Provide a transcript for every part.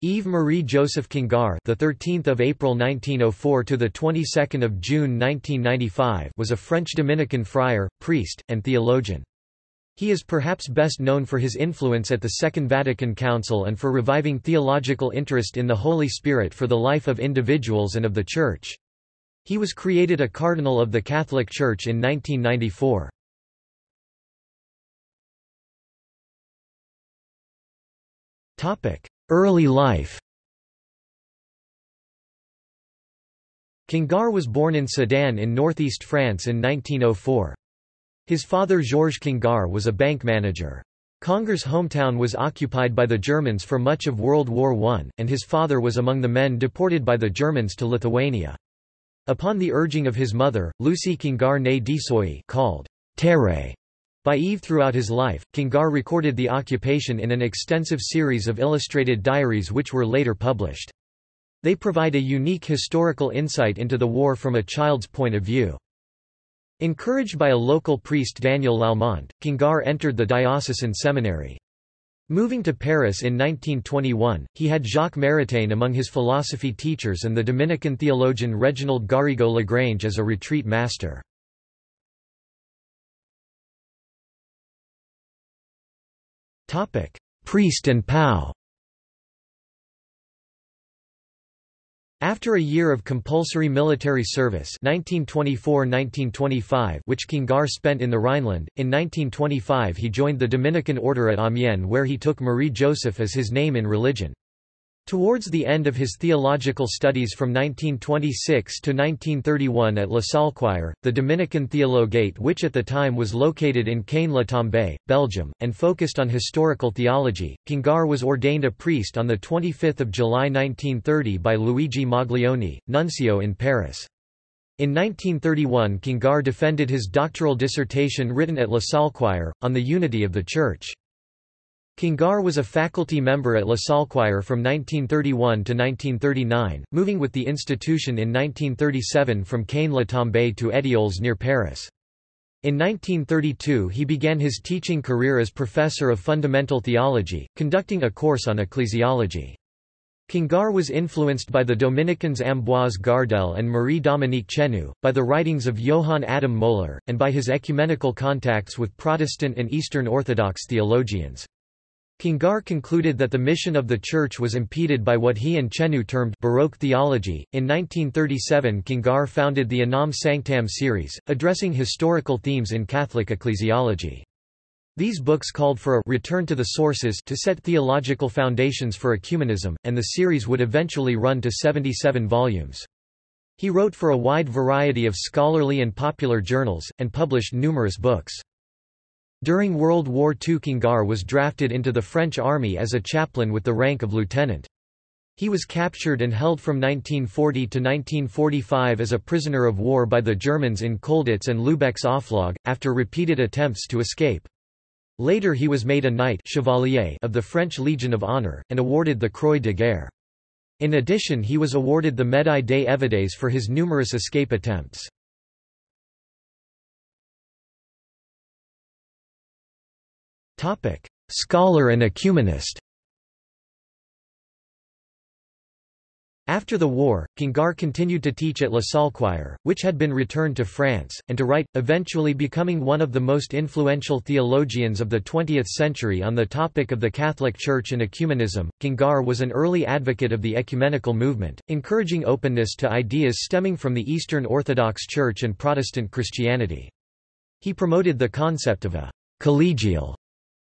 Yves Marie Joseph Congar, the 13th of April 1904 to the 22nd of June 1995, was a French Dominican friar, priest, and theologian. He is perhaps best known for his influence at the Second Vatican Council and for reviving theological interest in the Holy Spirit for the life of individuals and of the Church. He was created a cardinal of the Catholic Church in 1994. Early life Congar was born in Sedan in northeast France in 1904. His father Georges Congar was a bank manager. Congar's hometown was occupied by the Germans for much of World War I, and his father was among the men deported by the Germans to Lithuania. Upon the urging of his mother, Lucie Congar née Desoy called Terre by Yves throughout his life, Congar recorded the occupation in an extensive series of illustrated diaries which were later published. They provide a unique historical insight into the war from a child's point of view. Encouraged by a local priest Daniel Lallement, Congar entered the diocesan seminary. Moving to Paris in 1921, he had Jacques Maritain among his philosophy teachers and the Dominican theologian Reginald Garrigou-Lagrange as a retreat master. Priest and POW After a year of compulsory military service 1924–1925 which Congar spent in the Rhineland, in 1925 he joined the Dominican order at Amiens where he took Marie Joseph as his name in religion. Towards the end of his theological studies from 1926 to 1931 at Le Saulchoir, the Dominican Theologate which at the time was located in Kain-la-Tombe, Belgium, and focused on historical theology, Congar was ordained a priest on 25 July 1930 by Luigi Maglione, nuncio in Paris. In 1931 Congar defended his doctoral dissertation written at Le Saulchoir, on the unity of the Church. Congar was a faculty member at Le Saulchoir from 1931 to 1939, moving with the institution in 1937 from Kain-la-Tombe to Étioles near Paris. In 1932 he began his teaching career as professor of fundamental theology, conducting a course on ecclesiology. Congar was influenced by the Dominicans Ambroise Gardel and Marie-Dominique Chenu, by the writings of Johann Adam Mohler, and by his ecumenical contacts with Protestant and Eastern Orthodox theologians. Congar concluded that the mission of the Church was impeded by what he and Chenu termed Baroque theology. In 1937, Congar founded the Unam Sanctam series, addressing historical themes in Catholic ecclesiology. These books called for a return to the sources to set theological foundations for ecumenism, and the series would eventually run to 77 volumes. He wrote for a wide variety of scholarly and popular journals, and published numerous books. During World War II Congar was drafted into the French army as a chaplain with the rank of lieutenant. He was captured and held from 1940 to 1945 as a prisoner of war by the Germans in Colditz and Lübeck's Oflag, after repeated attempts to escape. Later he was made a Knight Chevalier of the French Legion of Honor, and awarded the Croix de Guerre. In addition he was awarded the Médaille des Évadés for his numerous escape attempts. Scholar and ecumenist. After the war, Congar continued to teach at La Salle Choir, which had been returned to France, and to write, eventually becoming one of the most influential theologians of the 20th century on the topic of the Catholic Church and ecumenism. Congar was an early advocate of the ecumenical movement, encouraging openness to ideas stemming from the Eastern Orthodox Church and Protestant Christianity. He promoted the concept of a collegial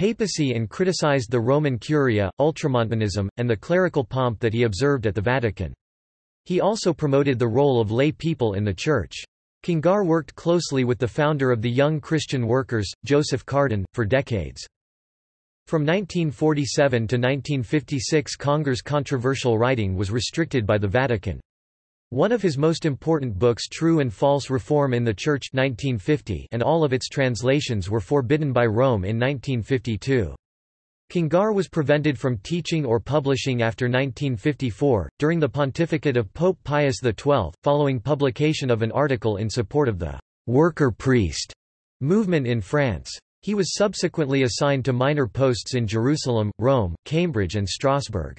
papacy and criticized the Roman Curia, ultramontanism, and the clerical pomp that he observed at the Vatican. He also promoted the role of lay people in the Church. Congar worked closely with the founder of the Young Christian Workers, Joseph Cardijn, for decades. From 1947 to 1956 Congar's controversial writing was restricted by the Vatican. One of his most important books True and False Reform in the Church 1950 and all of its translations were forbidden by Rome in 1952. Congar was prevented from teaching or publishing after 1954, during the pontificate of Pope Pius XII, following publication of an article in support of the «worker priest» movement in France. He was subsequently assigned to minor posts in Jerusalem, Rome, Cambridge and Strasbourg.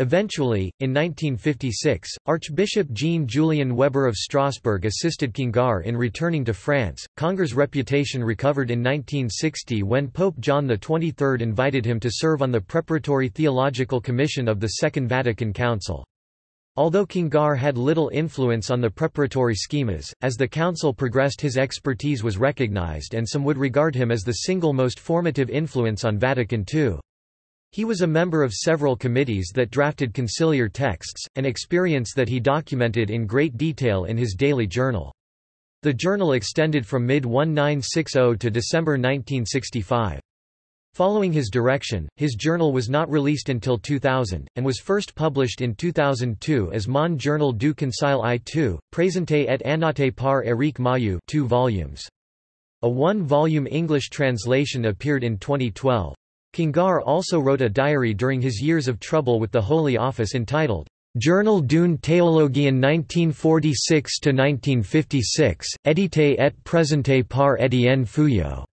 Eventually, in 1956, Archbishop Jean-Julien Weber of Strasbourg assisted Congar in returning to France. Congar's reputation recovered in 1960 when Pope John XXIII invited him to serve on the Preparatory Theological Commission of the Second Vatican Council. Although Congar had little influence on the preparatory schemas, as the council progressed his expertise was recognized and some would regard him as the single most formative influence on Vatican II. He was a member of several committees that drafted conciliar texts, an experience that he documented in great detail in his daily journal. The journal extended from mid-1960 to December 1965. Following his direction, his journal was not released until 2000, and was first published in 2002 as Mon Journal du Concile I-II, présenté et annoté par Éric Mailloux 2 volumes. A one-volume English translation appeared in 2012. Congar also wrote a diary during his years of trouble with the Holy Office entitled, Journal d'une théologie 1946–1956, édité et présenté par Étienne Fouilloux.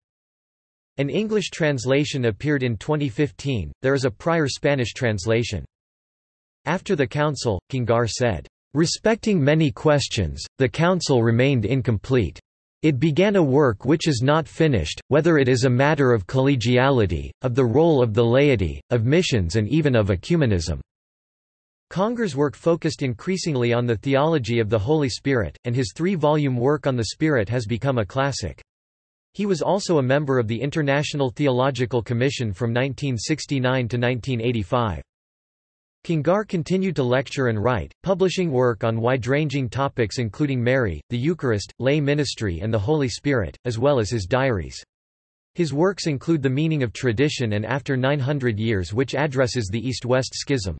An English translation appeared in 2015, there is a prior Spanish translation. After the council, Congar said, "...respecting many questions, the council remained incomplete. It began a work which is not finished, whether it is a matter of collegiality, of the role of the laity, of missions and even of ecumenism." Congar's work focused increasingly on the theology of the Holy Spirit, and his three-volume work on the Spirit has become a classic. He was also a member of the International Theological Commission from 1969 to 1985. Congar continued to lecture and write, publishing work on wide-ranging topics including Mary, the Eucharist, lay ministry and the Holy Spirit, as well as his diaries. His works include The Meaning of Tradition and After 900 Years which addresses the East-West Schism.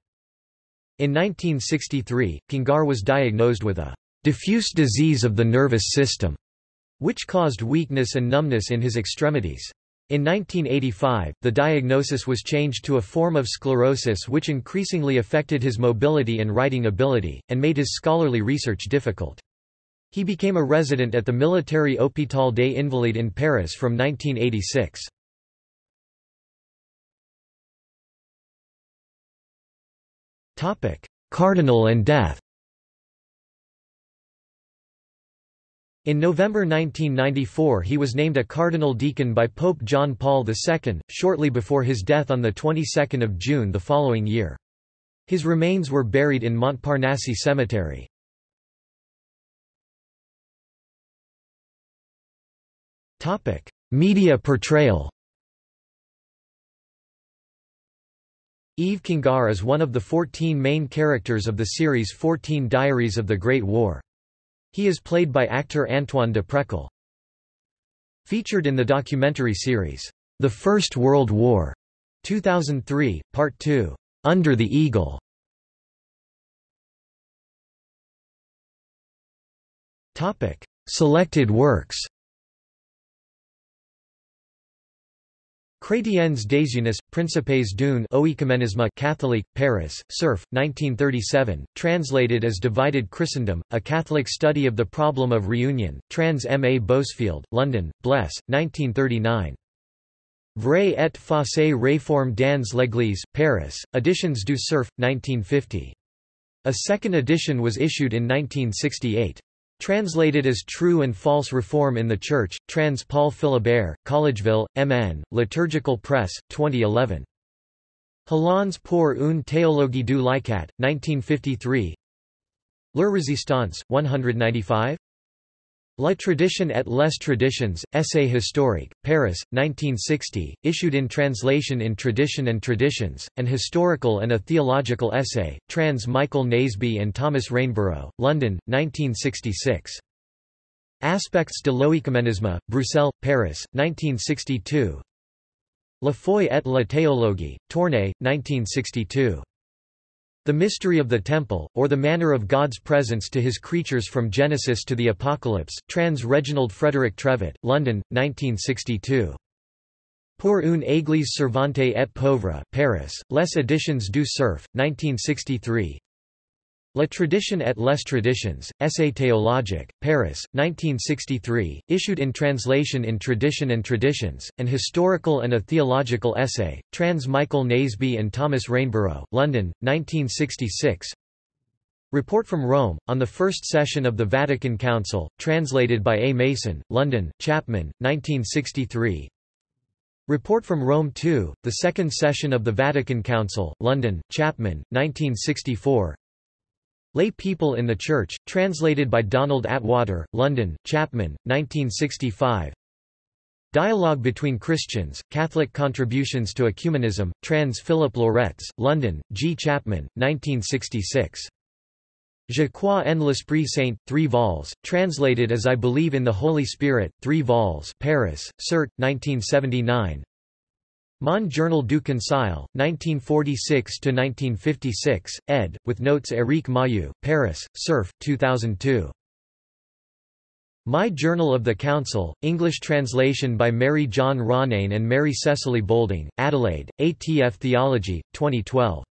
In 1963, Congar was diagnosed with a diffuse disease of the nervous system, which caused weakness and numbness in his extremities. In 1985, the diagnosis was changed to a form of sclerosis which increasingly affected his mobility and writing ability, and made his scholarly research difficult. He became a resident at the Military Hôpital des Invalides in Paris from 1986. Cardinal and death In November 1994 he was named a cardinal deacon by Pope John Paul II, shortly before his death on the 22nd of June the following year. His remains were buried in Montparnasse Cemetery. Media portrayal Yves Congar is one of the 14 main characters of the series 14 Diaries of the Great War. He is played by actor Antoine de Prequel. Featured in the documentary series, The First World War, 2003, Part 2, Under the Eagle. Topic: Selected works. Chrétiennes désunis, Principes d'une Oecumenisme Catholic, Paris, Cerf, 1937, translated as Divided Christendom, A Catholic Study of the Problem of Reunion, trans. M. A. Bousfield, London, Bles, 1939. Vrai et fausse réforme dans l'Église, Paris, Editions du Cerf, 1950. A second edition was issued in 1968. Translated as True and False Reform in the Church, trans Paul Philibert, Collegeville, MN, Liturgical Press, 2011. Helons pour une théologie du Licat, 1953 Le Résistance, 195 La tradition et les traditions, Essai historique, Paris, 1960, issued in translation in Tradition and Traditions, an historical and a theological essay, trans Michael Naseby and Thomas Rainborough, London, 1966. Aspects de l'Oecumenisme, Bruxelles, Paris, 1962 La foi et la théologie, Tournai, 1962. The Mystery of the Temple, or the Manner of God's Presence to His Creatures from Genesis to the Apocalypse, trans Reginald Frederick Trevet, London, 1962. Pour une église servante et pauvre Paris, Les Editions du Cerf, 1963 La tradition et les traditions, Essai théologique, Paris, 1963, issued in translation in Tradition and Traditions, an historical and a theological essay, trans Michael Naseby and Thomas Rainborough, London, 1966 Report from Rome, on the First Session of the Vatican Council, translated by A. Mason, London, Chapman, 1963 Report from Rome II, the Second Session of the Vatican Council, London, Chapman, 1964 Lay People in the Church, translated by Donald Attwater, London, Chapman, 1965 Dialogue between Christians, Catholic Contributions to Ecumenism, trans Philip Loretz, London, G. Chapman, 1966. Je crois en l'Esprit Saint, 3 vols, translated as I Believe in the Holy Spirit, 3 vols Paris, Cerf, 1979 Mon Journal du Conseil, 1946–1956, ed., with notes Éric Mailloux, Paris, Cerf, 2002. My Journal of the Council, English translation by Mary John Ronayne and Mary Cecily Boulding, Adelaide, ATF Theology, 2012.